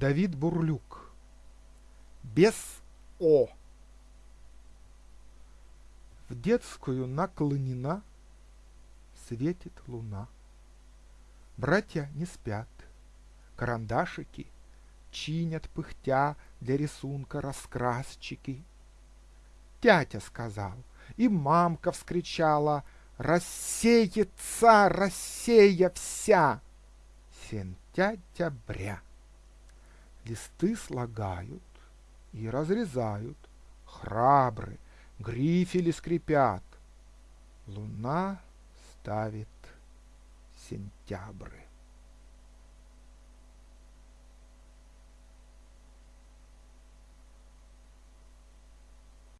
Давид Бурлюк. Без О. В детскую наклонена, светит луна. Братья не спят, карандашики чинят пыхтя для рисунка раскрасчики. Тятя сказал, и мамка вскричала, рассеется Россия вся. Сентября. Листы слагают и разрезают, храбры, грифели скрипят. Луна ставит сентябры.